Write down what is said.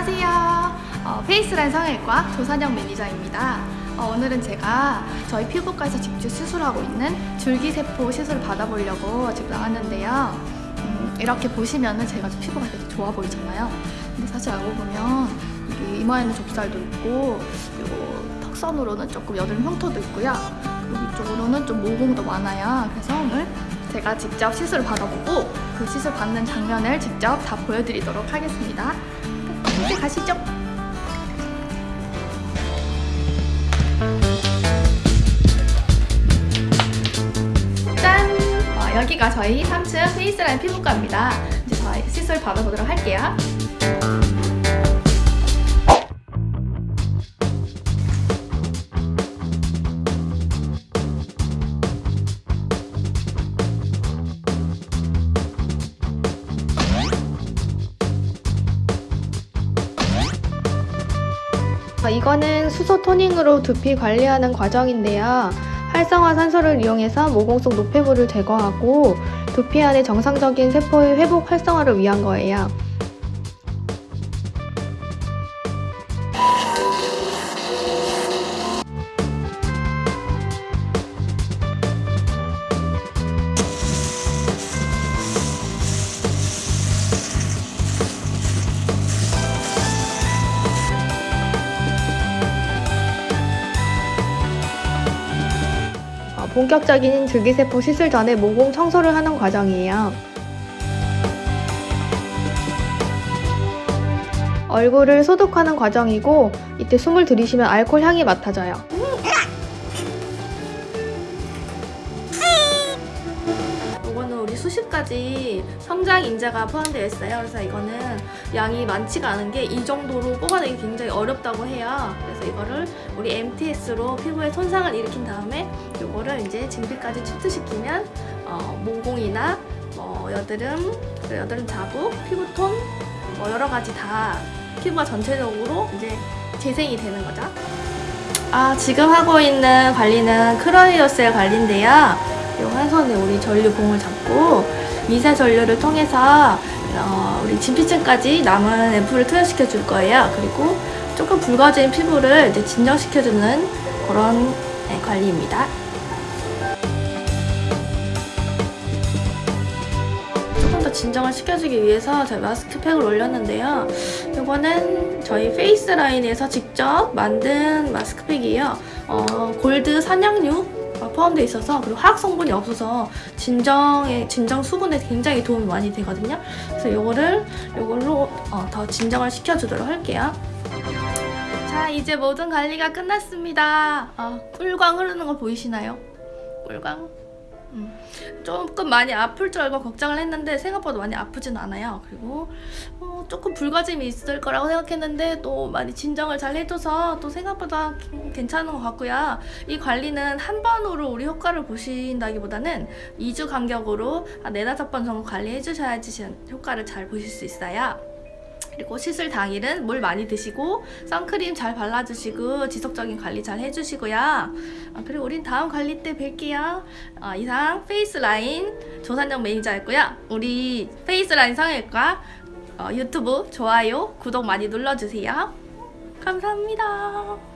안녕하세요. 어, 페이스라인 성형외과 조산영 매니저입니다. 어, 오늘은 제가 저희 피부과에서 직접 수술하고 있는 줄기세포 시술을 받아보려고 지금 나왔는데요. 음, 이렇게 보시면은 제가 좀 피부가 되게 좋아 보이잖아요. 근데 사실 알고 보면 이게 이마에는 좁쌀도 있고 그리고 턱선으로는 조금 여드름 흉터도 있고요. 여기 쪽으로는 좀 모공도 많아요. 그래서 오늘 제가 직접 시술을 받아보고 그 시술 받는 장면을 직접 다 보여드리도록 하겠습니다. 함께 가시죠. 짠! 어, 여기가 저희 3층 페이스라인 피부과입니다. 이제 저희 시술 받아보도록 할게요. 이거는 수소 토닝으로 두피 관리하는 과정인데요. 활성화 산소를 이용해서 모공 속 노폐물을 제거하고 두피 안의 정상적인 세포의 회복 활성화를 위한 거예요. 본격적인 줄기세포 시술 전에 모공 청소를 하는 과정이에요. 얼굴을 소독하는 과정이고 이때 숨을 들이쉬면 알코올 향이 맡아져요. 수십 가지 성장 인자가 포함되어 있어요. 그래서 이거는 양이 많지가 않은 게 이 정도로 뽑아내기 굉장히 어렵다고 해요. 그래서 이거를 우리 MTS로 피부에 손상을 일으킨 다음에 이거를 이제 진피까지 침투시키면 어, 모공이나 뭐 여드름, 그 여드름 자국, 피부톤 뭐 여러 가지 다 피부가 전체적으로 이제 재생이 되는 거죠. 아 지금 하고 있는 관리는 크로이오셀 관리인데요. 손에 우리 전류 봉을 잡고 미세 전류를 통해서 어, 우리 진피층까지 남은 앰플을 투여시켜 줄 거예요. 그리고 조금 붉어진 피부를 이제 진정시켜주는 그런 네, 관리입니다. 조금 더 진정을 시켜주기 위해서 저희 마스크팩을 올렸는데요. 이거는 저희 페이스라인에서 직접 만든 마스크팩이에요. 어, 골드 산양류 포함되어 있어서 그리고 화학 성분이 없어서 진정에 진정 수분에 굉장히 도움이 많이 되거든요. 그래서 이거를 이걸로 어, 더 진정을 시켜주도록 할게요. 자 이제 모든 관리가 끝났습니다. 어, 꿀광 흐르는 거 보이시나요? 꿀광. 음, 조금 많이 아플 줄 알고 걱정을 했는데 생각보다 많이 아프진 않아요. 그리고 어, 조금 붉어짐이 있을 거라고 생각했는데 또 많이 진정을 잘 해줘서 또 생각보다 괜찮은 것 같고요. 이 관리는 한 번으로 우리 효과를 보신다기보다는 2주 간격으로 한 4, 5번 정도 관리해 주셔야지 효과를 잘 보실 수 있어요. 그리고 시술 당일은 물 많이 드시고 선크림 잘 발라주시고 지속적인 관리 잘 해주시고요. 아, 그리고 우린 다음 관리 때 뵐게요. 어, 이상 페이스라인 조산영 매니저였고요. 우리 페이스라인 성형외과 어, 유튜브 좋아요, 구독 많이 눌러주세요. 감사합니다.